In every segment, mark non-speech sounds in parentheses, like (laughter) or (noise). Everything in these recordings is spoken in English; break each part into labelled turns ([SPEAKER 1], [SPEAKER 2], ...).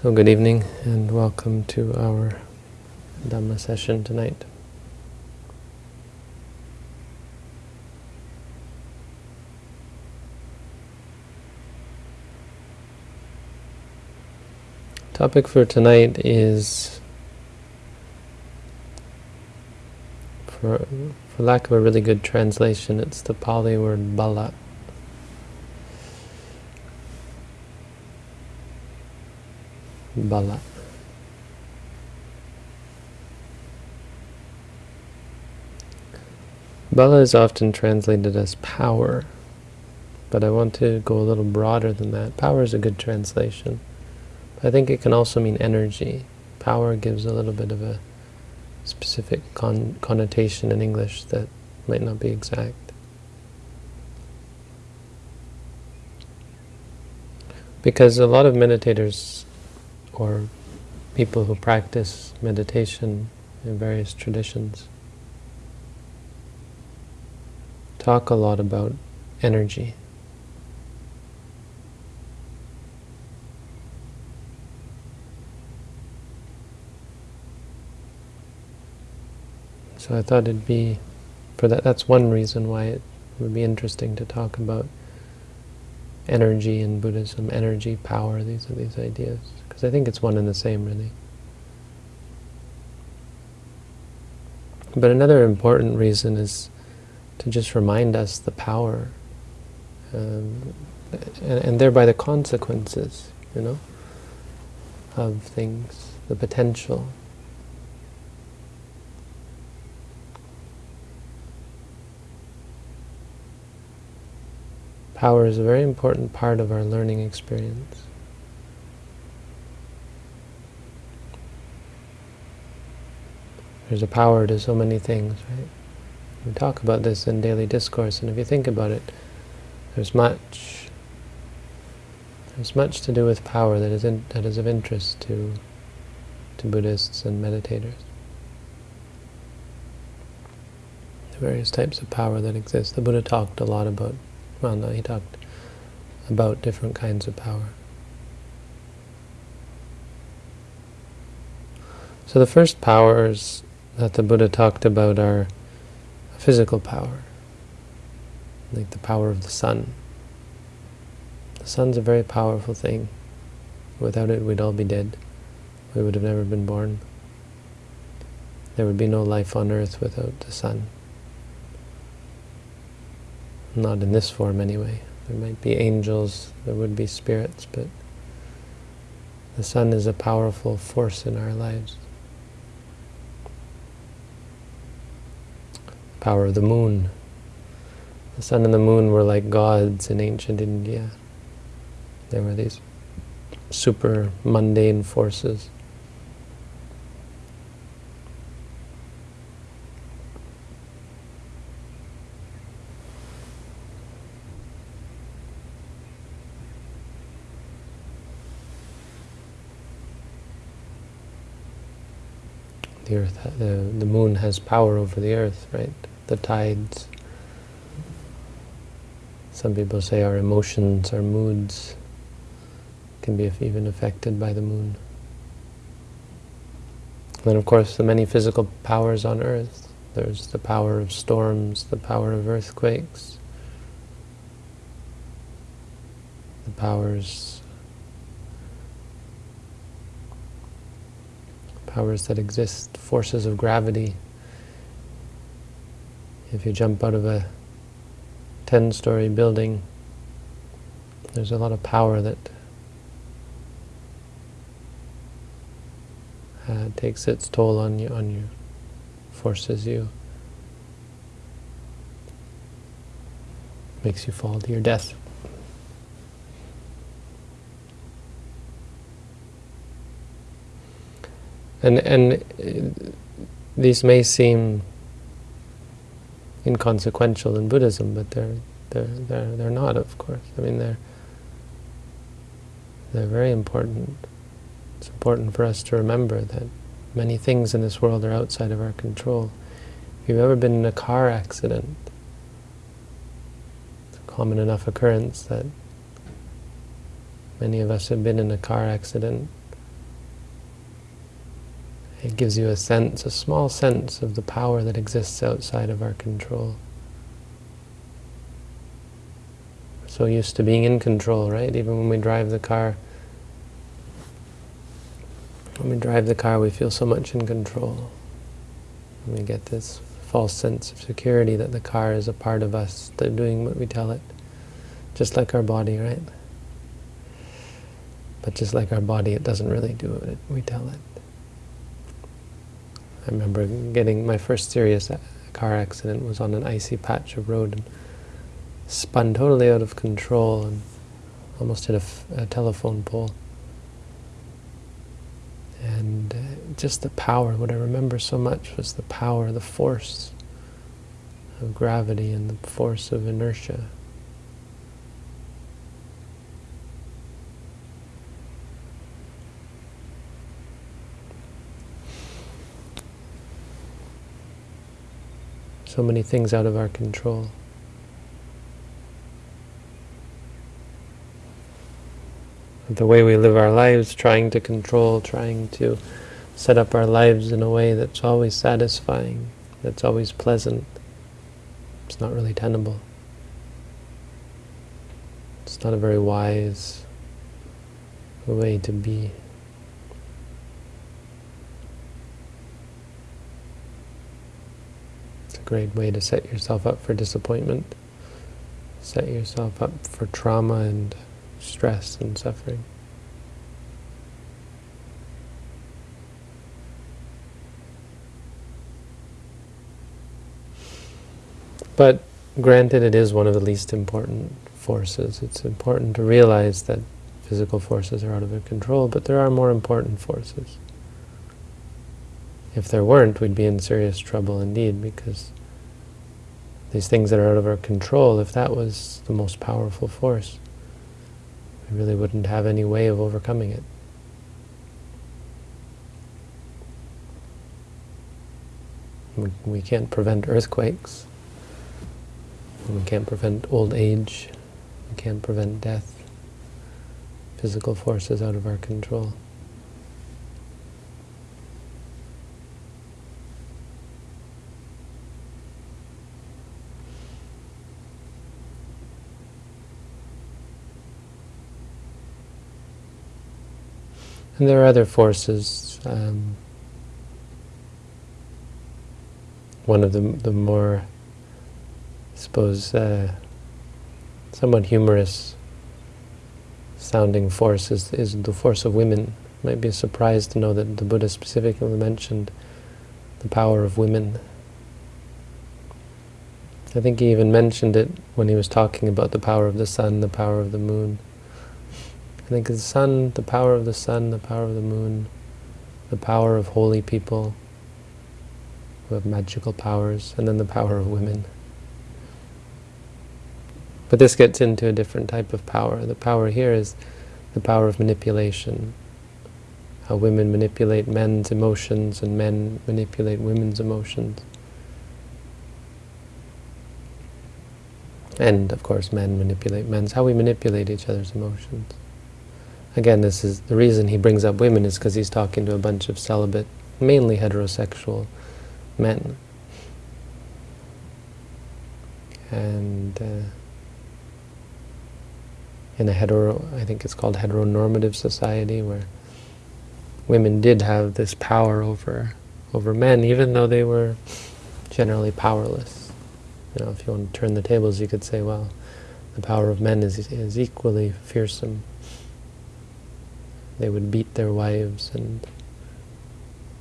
[SPEAKER 1] So good evening and welcome to our Dhamma session tonight. Topic for tonight is, for, for lack of a really good translation, it's the Pali word bala. Bala. Bala is often translated as power, but I want to go a little broader than that. Power is a good translation. I think it can also mean energy. Power gives a little bit of a specific con connotation in English that might not be exact. Because a lot of meditators or people who practice meditation in various traditions talk a lot about energy. So I thought it'd be, for that, that's one reason why it would be interesting to talk about energy in Buddhism, energy, power, these are these ideas. Because I think it's one and the same, really. But another important reason is to just remind us the power, um, and, and thereby the consequences, you know, of things, the potential. Power is a very important part of our learning experience. There's a power to so many things, right? We talk about this in daily discourse, and if you think about it, there's much there's much to do with power that is in, that is of interest to to Buddhists and meditators. The various types of power that exist. The Buddha talked a lot about well, no, he talked about different kinds of power. So the first powers that the Buddha talked about are physical power, like the power of the sun. The sun's a very powerful thing. Without it, we'd all be dead. We would have never been born. There would be no life on earth without the sun. Not in this form anyway. There might be angels, there would be spirits, but the sun is a powerful force in our lives. Power of the moon. The sun and the moon were like gods in ancient India. They were these super mundane forces. the earth, the, has power over the earth, right? The tides. Some people say our emotions, our moods can be even affected by the moon. Then of course the many physical powers on earth. There's the power of storms, the power of earthquakes, the powers powers that exist, forces of gravity. If you jump out of a 10-story building, there's a lot of power that uh, takes its toll on you, on you, forces you, makes you fall to your death. And and uh, these may seem inconsequential in Buddhism, but they're they're they're they're not, of course. I mean, they're they're very important. It's important for us to remember that many things in this world are outside of our control. If you've ever been in a car accident, it's a common enough occurrence that many of us have been in a car accident It gives you a sense, a small sense of the power that exists outside of our control. We're so used to being in control, right? Even when we drive the car, when we drive the car, we feel so much in control. And we get this false sense of security that the car is a part of us, they're doing what we tell it. Just like our body, right? But just like our body, it doesn't really do what we tell it. I remember getting my first serious car accident was on an icy patch of road and spun totally out of control and almost hit a, telephone pole. And uh, just the power, what I remember so much was the power, the force of gravity and the force of inertia. So many things out of our control. The way we live our lives, trying to control, trying to set up our lives in a way that's always satisfying, that's always pleasant. It's not really tenable. It's not a very wise way to be. Great way to set yourself up for disappointment, set yourself up for trauma and stress and suffering. But granted, it is one of the least important forces. It's important to realize that physical forces are out of our control, but there are more important forces. If there weren't, we'd be in serious trouble indeed, because these things that are out of our control, if that was the most powerful force, we really wouldn't have any way of overcoming it. We, we can't prevent earthquakes. We can't prevent old age. We can't prevent death. Physical forces out of our control. And there are other forces. Um, one of the, the more, I suppose, uh, somewhat humorous sounding force is, is the force of women. You might be surprised to know that the Buddha specifically mentioned the power of women. I think he even mentioned it when he was talking about the power of the sun, the power of the moon. I think the sun, the power of the sun, the power of the moon, the power of holy people who have magical powers, and then the power of women. But this gets into a different type of power. The power here is the power of manipulation. How women manipulate men's emotions and men manipulate women's emotions. And, of course, men manipulate men's. How we manipulate each other's emotions. Again, this is the reason he brings up women is because he's talking to a bunch of celibate, mainly heterosexual men. And uh, in a hetero, I think it's called heteronormative society, where women did have this power over over men, even though they were generally powerless. You know, if you want to turn the tables, you could say, well, the power of men is, is equally fearsome they would beat their wives and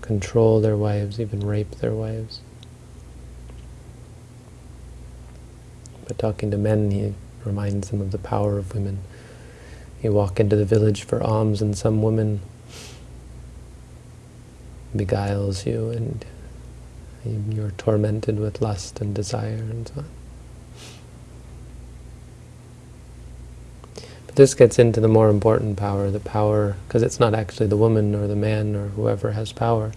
[SPEAKER 1] control their wives, even rape their wives. But talking to men, he reminds them of the power of women. You walk into the village for alms and some woman beguiles you and you're tormented with lust and desire and so on. This gets into the more important power, the power, because it's not actually the woman or the man or whoever has power.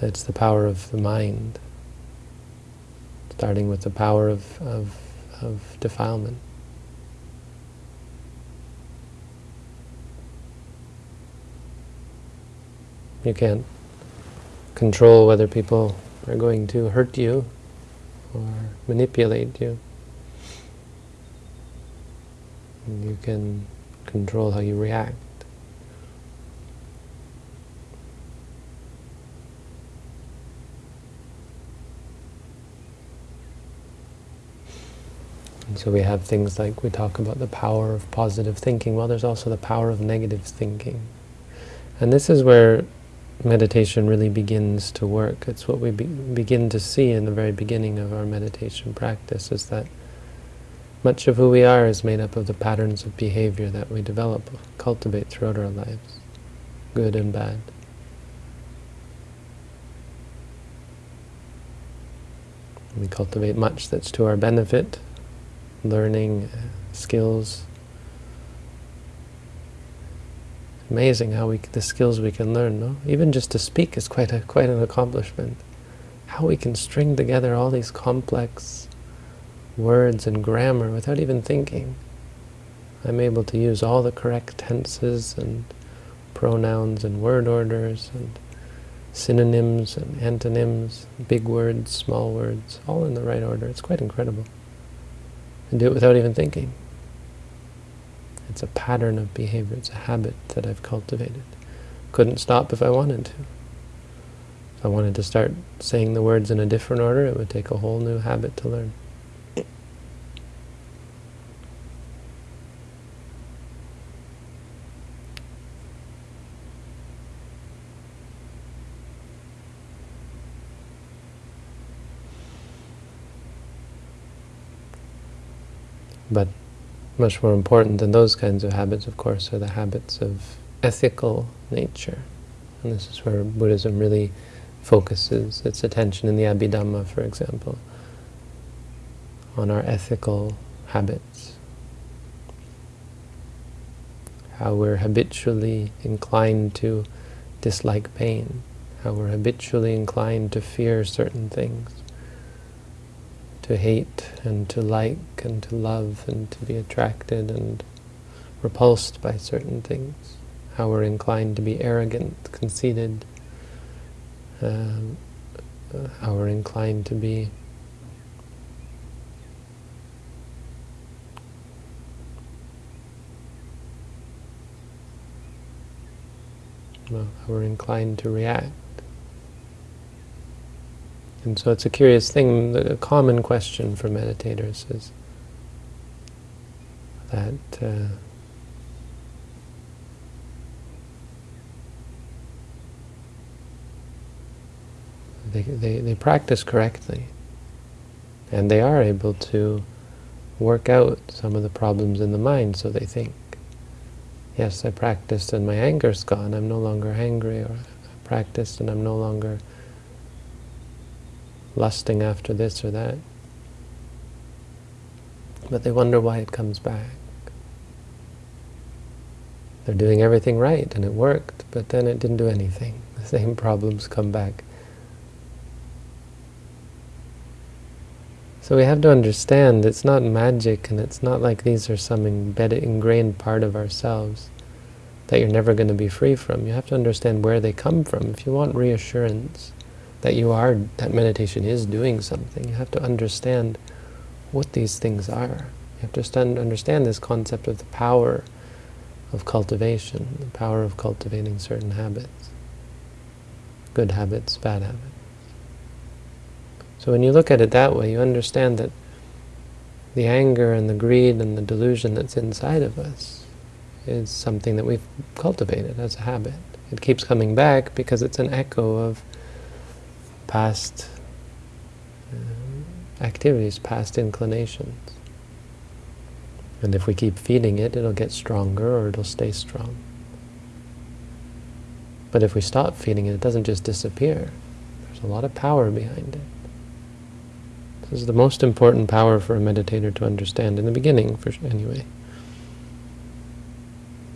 [SPEAKER 1] It's the power of the mind, starting with the power of, of, of defilement. You can't control whether people are going to hurt you or manipulate you. You can control how you react. So we have things like, we talk about the power of positive thinking. Well, there's also the power of negative thinking. And this is where meditation really begins to work. It's what we be begin to see in the very beginning of our meditation practice, is that much of who we are is made up of the patterns of behavior that we develop, cultivate throughout our lives, good and bad. We cultivate much that's to our benefit, learning, uh, skills. Amazing how we the skills we can learn, no? Even just to speak is quite a quite an accomplishment. How we can string together all these complex words and grammar without even thinking. I'm able to use all the correct tenses and pronouns and word orders and synonyms and antonyms, big words, small words, all in the right order. It's quite incredible. And do it without even thinking. It's a pattern of behavior. It's a habit that I've cultivated. Couldn't stop if I wanted to. If I wanted to start saying the words in a different order, it would take a whole new habit to learn. But much more important than those kinds of habits, of course, are the habits of ethical nature. And this is where Buddhism really focuses its attention in the Abhidhamma, for example, on our ethical habits. How we're habitually inclined to dislike pain, how we're habitually inclined to fear certain things, to hate and to like and to love and to be attracted and repulsed by certain things. How we're inclined to be arrogant, conceited. Um, how we're inclined to be well, how we're inclined to react. And so it's a curious thing, a common question for meditators is that uh, they, they, they practice correctly and they are able to work out some of the problems in the mind, so they think. Yes, I practiced and my anger's gone, I'm no longer angry, or I practiced and I'm no longer lusting after this or that. But they wonder why it comes back. They're doing everything right, and it worked, but then it didn't do anything. (laughs) The same problems come back. So we have to understand it's not magic, and it's not like these are some embedded, ingrained part of ourselves that you're never going to be free from. You have to understand where they come from. If you want reassurance, that you are, that meditation is doing something. You have to understand what these things are. You have to understand this concept of the power of cultivation, the power of cultivating certain habits, good habits, bad habits. So when you look at it that way, you understand that the anger and the greed and the delusion that's inside of us is something that we've cultivated as a habit. It keeps coming back because it's an echo of past uh, activities, past inclinations. And if we keep feeding it, it'll get stronger or it'll stay strong. But if we stop feeding it, it doesn't just disappear. There's a lot of power behind it. This is the most important power for a meditator to understand, in the beginning, for anyway.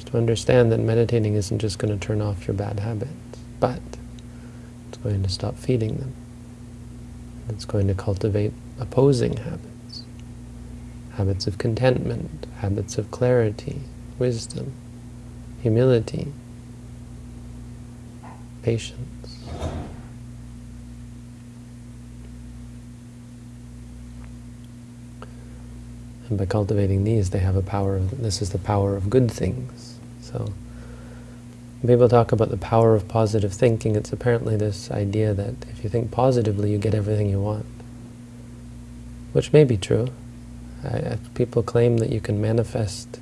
[SPEAKER 1] To understand that meditating isn't just going to turn off your bad habits, but going to stop feeding them. It's going to cultivate opposing habits, habits of contentment, habits of clarity, wisdom, humility, patience. And by cultivating these, they have a power of, this is the power of good things. So, when people talk about the power of positive thinking, it's apparently this idea that if you think positively, you get everything you want. Which may be true. I, people claim that you can manifest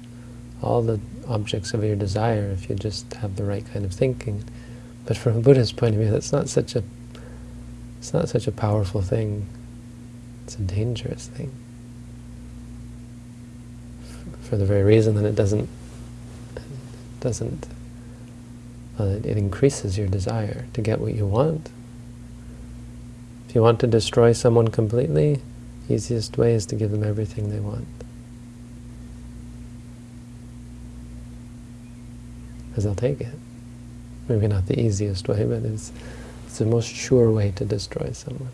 [SPEAKER 1] all the objects of your desire if you just have the right kind of thinking. But from a Buddhist point of view, that's not such a it's not such a powerful thing. It's a dangerous thing. For the very reason that it doesn't it doesn't uh, it increases your desire to get what you want. If you want to destroy someone completely, easiest way is to give them everything they want. Because they'll take it. Maybe not the easiest way, but it's, it's the most sure way to destroy someone.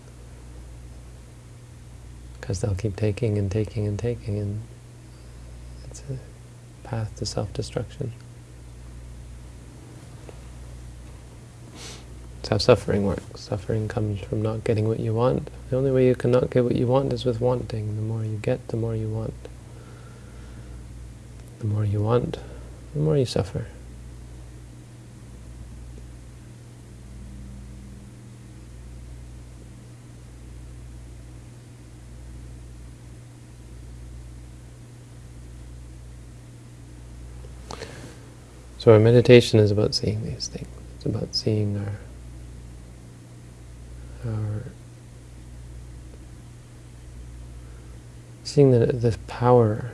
[SPEAKER 1] Because they'll keep taking and taking and taking, and it's a path to self-destruction. How suffering works. Suffering comes from not getting what you want. The only way you cannot get what you want is with wanting. The more you get, the more you want. The more you want, the more you suffer. So our meditation is about seeing these things. It's about seeing our our seeing the, the power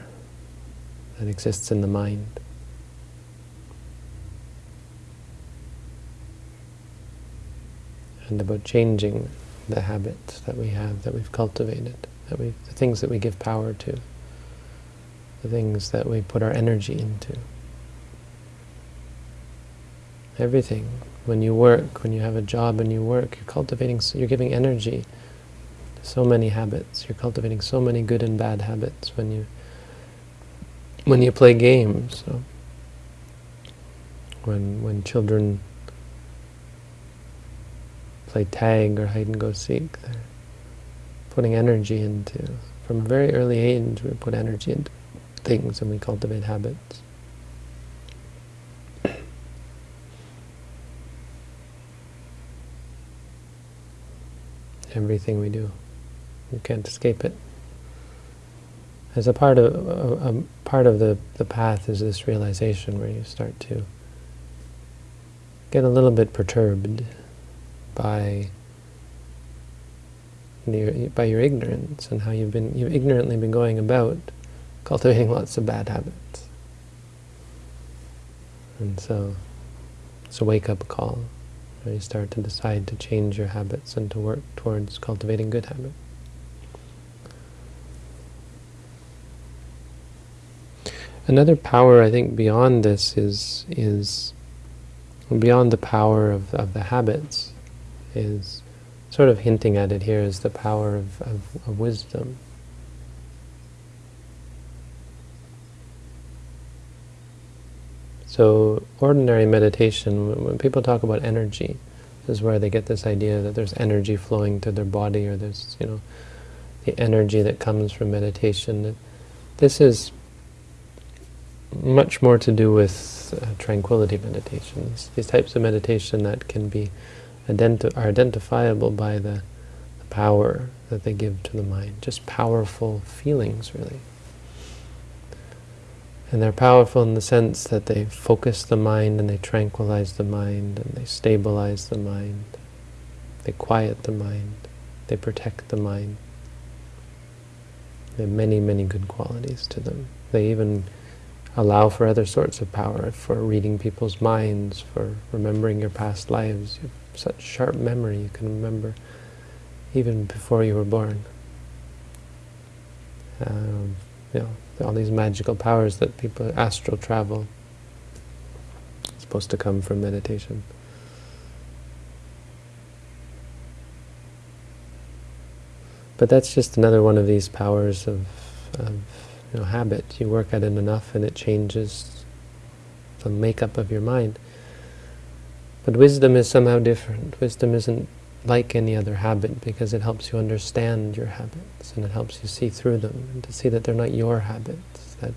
[SPEAKER 1] that exists in the mind. And about changing the habits that we have, that we've cultivated, that we the things that we give power to, the things that we put our energy into. Everything when you work, when you have a job and you work, you're cultivating, you're giving energy so many habits. You're cultivating so many good and bad habits when you when you play games. So when when children play tag or hide and go seek, they're putting energy into. From a very early age, we put energy into things and we cultivate habits. Everything we do. You can't escape it. As a part of a, a part of the the path is this realization where you start to get a little bit perturbed by your, by your ignorance and how you've been you've ignorantly been going about cultivating lots of bad habits. And so it's a wake-up call. You start to decide to change your habits and to work towards cultivating good habits. Another power, I think, beyond this is is beyond the power of, of the habits, is sort of hinting at it here is the power of, of, of wisdom. So ordinary meditation, when people talk about energy, this is where they get this idea that there's energy flowing through their body or there's, you know, the energy that comes from meditation. This is much more to do with uh, tranquility meditations. These types of meditation that can be identi are identifiable by the, the power that they give to the mind. Just powerful feelings, really. And they're powerful in the sense that they focus the mind and they tranquilize the mind and they stabilize the mind. They quiet the mind. They protect the mind. They have many, many good qualities to them. They even allow for other sorts of power, for reading people's minds, for remembering your past lives. You have such sharp memory, you can remember even before you were born. Um, you know, all these magical powers that people, astral travel, supposed to come from meditation. But that's just another one of these powers of, of you know, habit. You work at it enough and it changes the makeup of your mind. But wisdom is somehow different. Wisdom isn't like any other habit because it helps you understand your habits and it helps you see through them and to see that they're not your habits, that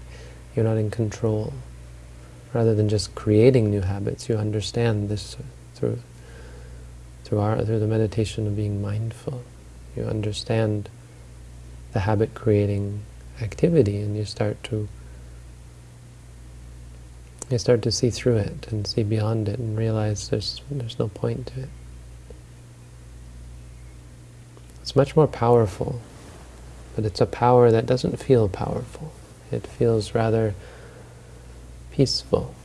[SPEAKER 1] you're not in control. Rather than just creating new habits, you understand this through through our through the meditation of being mindful. You understand the habit creating activity and you start to you start to see through it and see beyond it and realize there's there's no point to it. It's much more powerful, but it's a power that doesn't feel powerful. It feels rather peaceful,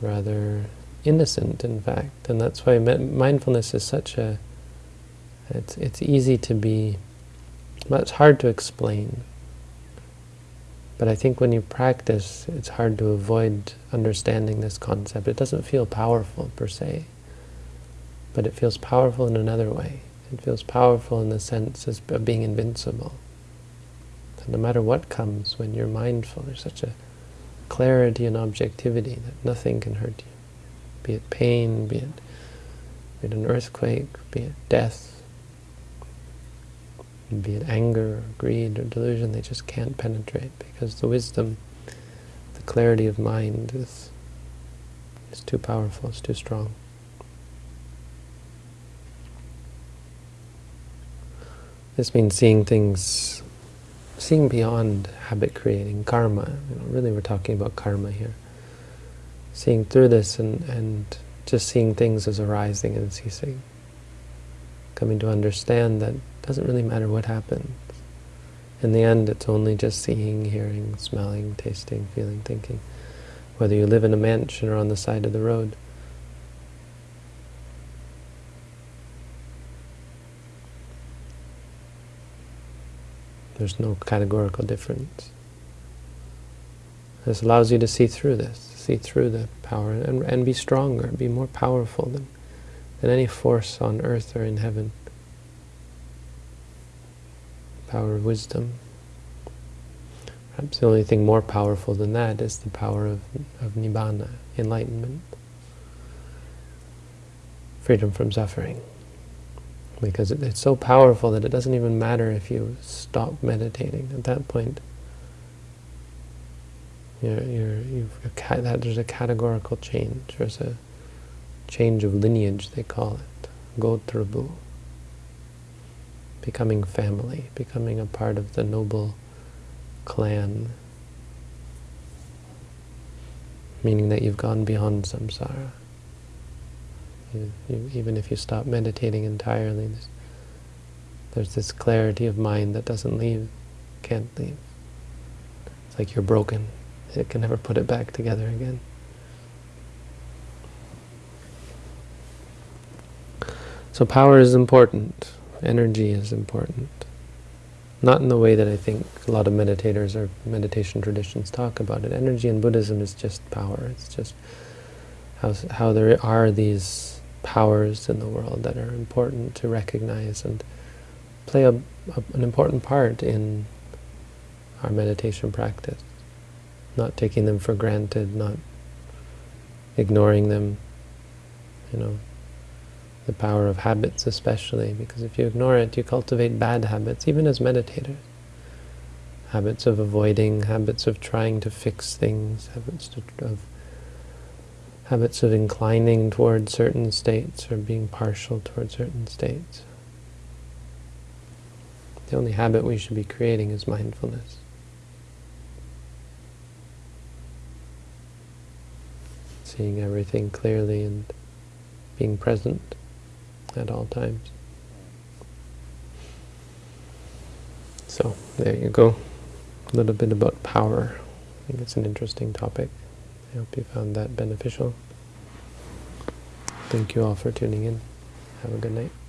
[SPEAKER 1] rather innocent, in fact. And that's why mindfulness is such a... It's, it's easy to be... It's hard to explain. But I think when you practice, it's hard to avoid understanding this concept. It doesn't feel powerful, per se. But it feels powerful in another way. It feels powerful in the sense of being invincible. No matter what comes, when you're mindful, there's such a clarity and objectivity that nothing can hurt you. Be it pain, be it, be it an earthquake, be it death, be it anger, or greed, or delusion, they just can't penetrate because the wisdom, the clarity of mind is, is too powerful, it's too strong. This means seeing things, seeing beyond habit creating, karma. You know, really we're talking about karma here. Seeing through this and, and just seeing things as arising and ceasing. Coming to understand that it doesn't really matter what happens. In the end, it's only just seeing, hearing, smelling, tasting, feeling, thinking. Whether you live in a mansion or on the side of the road. There's no categorical difference. This allows you to see through this, see through the power, and, and be stronger, be more powerful than, than any force on earth or in heaven power of wisdom. Perhaps the only thing more powerful than that is the power of, of nibbana, enlightenment, freedom from suffering. Because it, it's so powerful that it doesn't even matter if you stop meditating. At that point, you're, you're, you've that there's a categorical change. There's a change of lineage, they call it, gotrabhu becoming family, becoming a part of the noble clan, meaning that you've gone beyond samsara. You, you, even if you stop meditating entirely, there's, there's this clarity of mind that doesn't leave, can't leave. It's like you're broken. It can never put it back together again. So power is important energy is important. Not in the way that I think a lot of meditators or meditation traditions talk about it. Energy in Buddhism is just power. It's just how, how there are these powers in the world that are important to recognize and play a, a, an important part in our meditation practice. Not taking them for granted, not ignoring them, you know, the power of habits especially, because if you ignore it, you cultivate bad habits, even as meditators. Habits of avoiding, habits of trying to fix things, habits to, of habits of inclining towards certain states or being partial towards certain states. The only habit we should be creating is mindfulness. Seeing everything clearly and being present at all times. So, there you go. A little bit about power. I think it's an interesting topic. I hope you found that beneficial. Thank you all for tuning in. Have a good night.